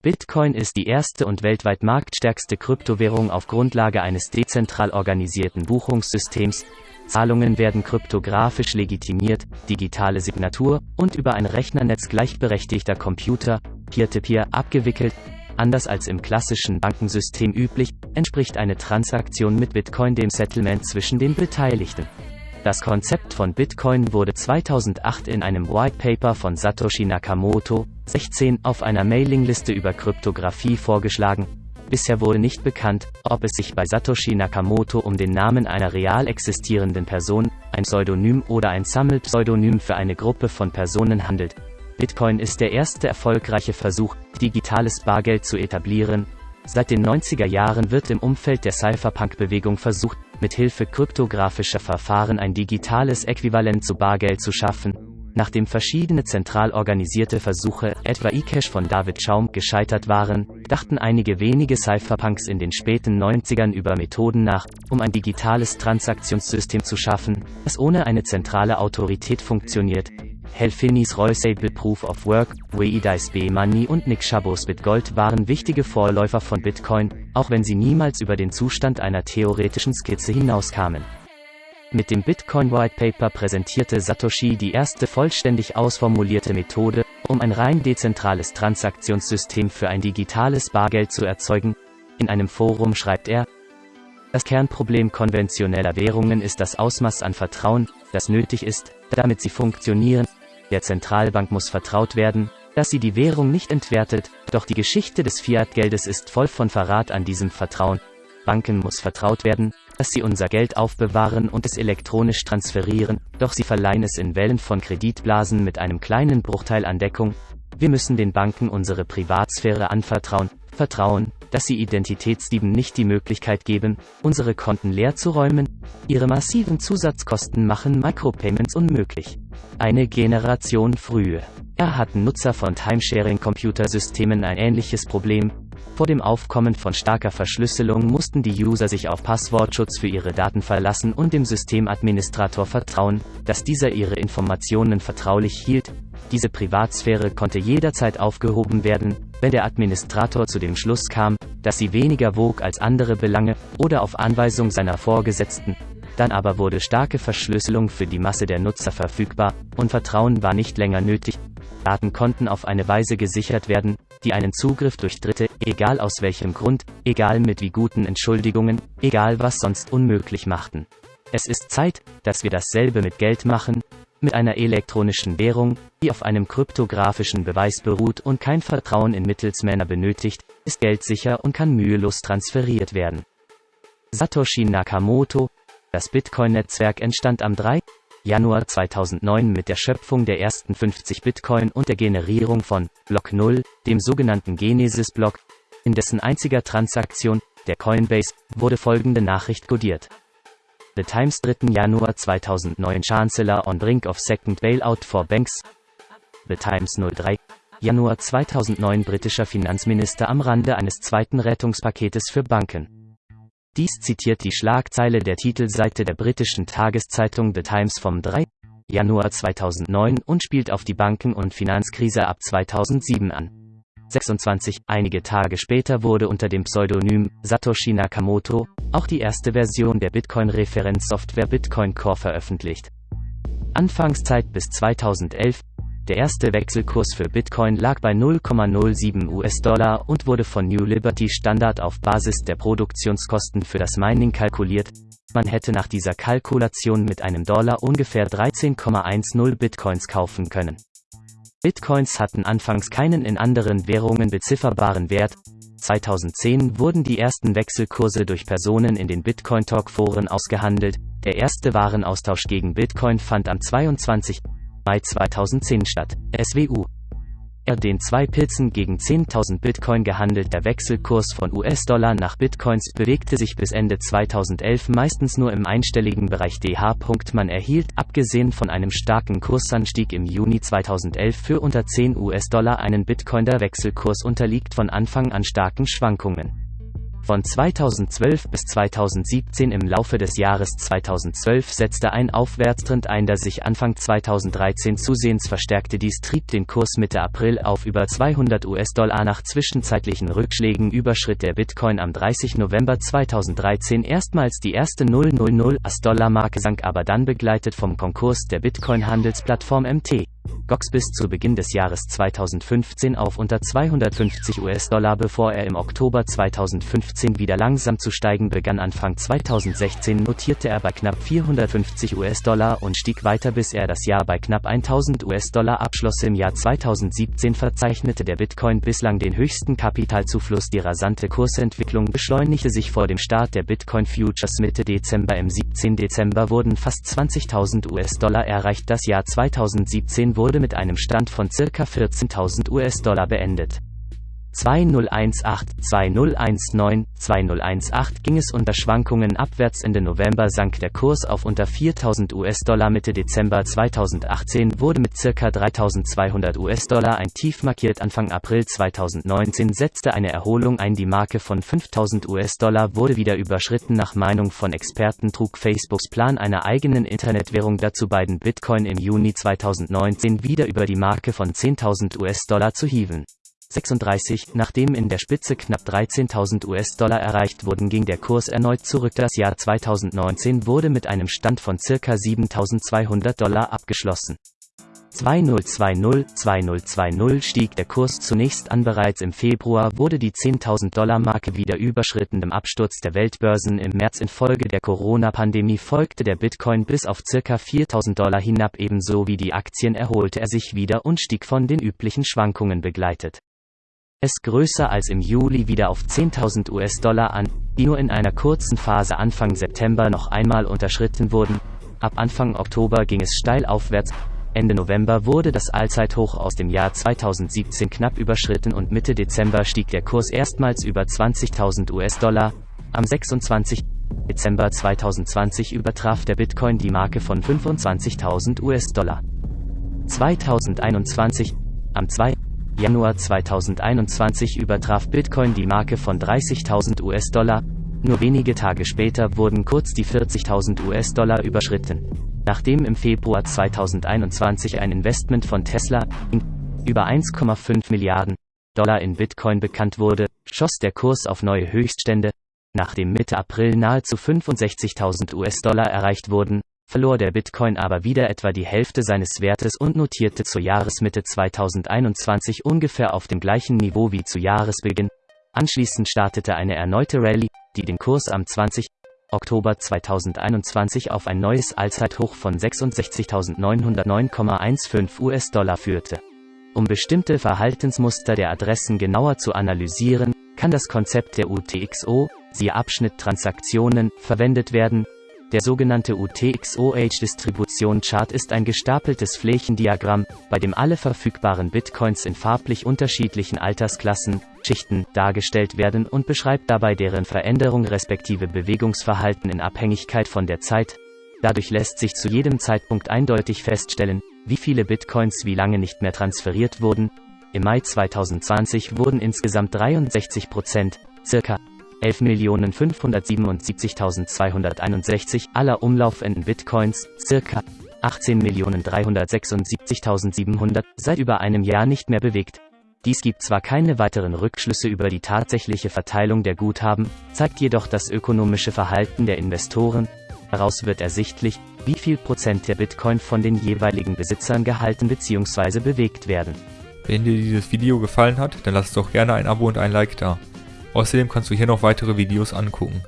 Bitcoin ist die erste und weltweit marktstärkste Kryptowährung auf Grundlage eines dezentral organisierten Buchungssystems. Zahlungen werden kryptografisch legitimiert, digitale Signatur und über ein Rechnernetz gleichberechtigter Computer, Peer-to-Peer, -peer, abgewickelt. Anders als im klassischen Bankensystem üblich, entspricht eine Transaktion mit Bitcoin dem Settlement zwischen den Beteiligten. Das Konzept von Bitcoin wurde 2008 in einem White Paper von Satoshi Nakamoto, 16, auf einer Mailingliste über Kryptographie vorgeschlagen. Bisher wurde nicht bekannt, ob es sich bei Satoshi Nakamoto um den Namen einer real existierenden Person, ein Pseudonym oder ein Sammelpseudonym für eine Gruppe von Personen handelt. Bitcoin ist der erste erfolgreiche Versuch, digitales Bargeld zu etablieren. Seit den 90er Jahren wird im Umfeld der Cypherpunk-Bewegung versucht, mit Hilfe kryptografischer Verfahren ein digitales Äquivalent zu Bargeld zu schaffen. Nachdem verschiedene zentral organisierte Versuche, etwa eCash von David Schaum, gescheitert waren, dachten einige wenige Cypherpunks in den späten 90ern über Methoden nach, um ein digitales Transaktionssystem zu schaffen, das ohne eine zentrale Autorität funktioniert. Helfinis Roysable Proof of Work, Weidice B-Money und Nick Schabos Bitgold waren wichtige Vorläufer von Bitcoin, auch wenn sie niemals über den Zustand einer theoretischen Skizze hinauskamen. Mit dem Bitcoin White Paper präsentierte Satoshi die erste vollständig ausformulierte Methode, um ein rein dezentrales Transaktionssystem für ein digitales Bargeld zu erzeugen. In einem Forum schreibt er, das Kernproblem konventioneller Währungen ist das Ausmaß an Vertrauen, das nötig ist, damit sie funktionieren. Der Zentralbank muss vertraut werden, dass sie die Währung nicht entwertet, doch die Geschichte des Fiat-Geldes ist voll von Verrat an diesem Vertrauen. Banken muss vertraut werden, dass sie unser Geld aufbewahren und es elektronisch transferieren, doch sie verleihen es in Wellen von Kreditblasen mit einem kleinen Bruchteil an Deckung. Wir müssen den Banken unsere Privatsphäre anvertrauen, vertrauen, dass sie Identitätsdieben nicht die Möglichkeit geben, unsere Konten leer zu räumen. Ihre massiven Zusatzkosten machen Micropayments unmöglich. Eine Generation frühe. Er hatten Nutzer von Timesharing-Computersystemen ein ähnliches Problem, vor dem Aufkommen von starker Verschlüsselung mussten die User sich auf Passwortschutz für ihre Daten verlassen und dem Systemadministrator vertrauen, dass dieser ihre Informationen vertraulich hielt. Diese Privatsphäre konnte jederzeit aufgehoben werden, wenn der Administrator zu dem Schluss kam, dass sie weniger wog als andere Belange, oder auf Anweisung seiner Vorgesetzten. Dann aber wurde starke Verschlüsselung für die Masse der Nutzer verfügbar, und Vertrauen war nicht länger nötig. Daten konnten auf eine Weise gesichert werden, die einen Zugriff durch Dritte, egal aus welchem Grund, egal mit wie guten Entschuldigungen, egal was sonst unmöglich machten. Es ist Zeit, dass wir dasselbe mit Geld machen, mit einer elektronischen Währung, die auf einem kryptografischen Beweis beruht und kein Vertrauen in Mittelsmänner benötigt, ist Geld sicher und kann mühelos transferiert werden. Satoshi Nakamoto, das Bitcoin-Netzwerk entstand am 3. Januar 2009 mit der Schöpfung der ersten 50 Bitcoin und der Generierung von Block 0, dem sogenannten Genesis-Block. In dessen einziger Transaktion, der Coinbase, wurde folgende Nachricht codiert. The Times 3. Januar 2009 Chancellor on brink of second bailout for banks. The Times 03. Januar 2009 britischer Finanzminister am Rande eines zweiten Rettungspaketes für Banken. Dies zitiert die Schlagzeile der Titelseite der britischen Tageszeitung The Times vom 3. Januar 2009 und spielt auf die Banken- und Finanzkrise ab 2007 an. 26. Einige Tage später wurde unter dem Pseudonym Satoshi Nakamoto auch die erste Version der Bitcoin-Referenzsoftware Bitcoin Core veröffentlicht. Anfangszeit bis 2011 der erste Wechselkurs für Bitcoin lag bei 0,07 US-Dollar und wurde von New Liberty Standard auf Basis der Produktionskosten für das Mining kalkuliert. Man hätte nach dieser Kalkulation mit einem Dollar ungefähr 13,10 Bitcoins kaufen können. Bitcoins hatten anfangs keinen in anderen Währungen bezifferbaren Wert. 2010 wurden die ersten Wechselkurse durch Personen in den Bitcoin Talk Foren ausgehandelt. Der erste Warenaustausch gegen Bitcoin fand am 22. Mai 2010 statt. SWU. Er den zwei Pilzen gegen 10.000 Bitcoin gehandelter Wechselkurs von US-Dollar nach Bitcoins bewegte sich bis Ende 2011 meistens nur im einstelligen Bereich DH. Man erhielt, abgesehen von einem starken Kursanstieg im Juni 2011 für unter 10 US-Dollar einen Bitcoin. Der Wechselkurs unterliegt von Anfang an starken Schwankungen. Von 2012 bis 2017 im Laufe des Jahres 2012 setzte ein Aufwärtstrend ein, der sich Anfang 2013 zusehends verstärkte. Dies trieb den Kurs Mitte April auf über 200 US-Dollar. Nach zwischenzeitlichen Rückschlägen überschritt der Bitcoin am 30. November 2013 erstmals die erste 000 US-Dollar-Marke, sank aber dann begleitet vom Konkurs der Bitcoin-Handelsplattform MT. Gox bis zu Beginn des Jahres 2015 auf unter 250 US-Dollar bevor er im Oktober 2015 wieder langsam zu steigen begann. Anfang 2016 notierte er bei knapp 450 US-Dollar und stieg weiter bis er das Jahr bei knapp 1000 US-Dollar abschloss. Im Jahr 2017 verzeichnete der Bitcoin bislang den höchsten Kapitalzufluss. Die rasante Kursentwicklung beschleunigte sich vor dem Start der Bitcoin Futures Mitte Dezember. Im 17. Dezember wurden fast 20.000 US-Dollar erreicht. Das Jahr 2017 wurde mit einem Stand von circa 14.000 US-Dollar beendet. 2018, 2019, 2018 ging es unter Schwankungen abwärts. Ende November sank der Kurs auf unter 4000 US-Dollar. Mitte Dezember 2018 wurde mit ca. 3200 US-Dollar ein Tief markiert. Anfang April 2019 setzte eine Erholung ein. Die Marke von 5000 US-Dollar wurde wieder überschritten. Nach Meinung von Experten trug Facebooks Plan einer eigenen Internetwährung dazu beiden Bitcoin im Juni 2019 wieder über die Marke von 10.000 US-Dollar zu hieven. 36, nachdem in der Spitze knapp 13.000 US-Dollar erreicht wurden ging der Kurs erneut zurück. Das Jahr 2019 wurde mit einem Stand von circa 7.200 Dollar abgeschlossen. 2020, 2020 stieg der Kurs zunächst an. Bereits im Februar wurde die 10.000 Dollar Marke wieder überschritten. Im Absturz der Weltbörsen im März infolge der Corona-Pandemie folgte der Bitcoin bis auf circa 4.000 Dollar hinab. Ebenso wie die Aktien erholte er sich wieder und stieg von den üblichen Schwankungen begleitet es größer als im Juli wieder auf 10.000 US-Dollar an, die nur in einer kurzen Phase Anfang September noch einmal unterschritten wurden. Ab Anfang Oktober ging es steil aufwärts. Ende November wurde das Allzeithoch aus dem Jahr 2017 knapp überschritten und Mitte Dezember stieg der Kurs erstmals über 20.000 US-Dollar. Am 26. Dezember 2020 übertraf der Bitcoin die Marke von 25.000 US-Dollar. 2021, am 2. Januar 2021 übertraf Bitcoin die Marke von 30.000 US-Dollar, nur wenige Tage später wurden kurz die 40.000 US-Dollar überschritten. Nachdem im Februar 2021 ein Investment von Tesla über 1,5 Milliarden Dollar in Bitcoin bekannt wurde, schoss der Kurs auf neue Höchststände, nachdem Mitte April nahezu 65.000 US-Dollar erreicht wurden, verlor der Bitcoin aber wieder etwa die Hälfte seines Wertes und notierte zur Jahresmitte 2021 ungefähr auf dem gleichen Niveau wie zu Jahresbeginn. Anschließend startete eine erneute Rallye, die den Kurs am 20. Oktober 2021 auf ein neues Allzeithoch von 66.909,15 US-Dollar führte. Um bestimmte Verhaltensmuster der Adressen genauer zu analysieren, kann das Konzept der UTXO, siehe Abschnitt Transaktionen, verwendet werden, der sogenannte UTXOH-Distribution-Chart ist ein gestapeltes Flächendiagramm, bei dem alle verfügbaren Bitcoins in farblich unterschiedlichen Altersklassen, Schichten, dargestellt werden und beschreibt dabei deren Veränderung respektive Bewegungsverhalten in Abhängigkeit von der Zeit. Dadurch lässt sich zu jedem Zeitpunkt eindeutig feststellen, wie viele Bitcoins wie lange nicht mehr transferiert wurden. Im Mai 2020 wurden insgesamt 63 Prozent, circa 11.577.261 aller umlaufenden Bitcoins, circa 18.376.700, seit über einem Jahr nicht mehr bewegt. Dies gibt zwar keine weiteren Rückschlüsse über die tatsächliche Verteilung der Guthaben, zeigt jedoch das ökonomische Verhalten der Investoren. Daraus wird ersichtlich, wie viel Prozent der Bitcoin von den jeweiligen Besitzern gehalten bzw. bewegt werden. Wenn dir dieses Video gefallen hat, dann lass doch gerne ein Abo und ein Like da. Außerdem kannst du hier noch weitere Videos angucken.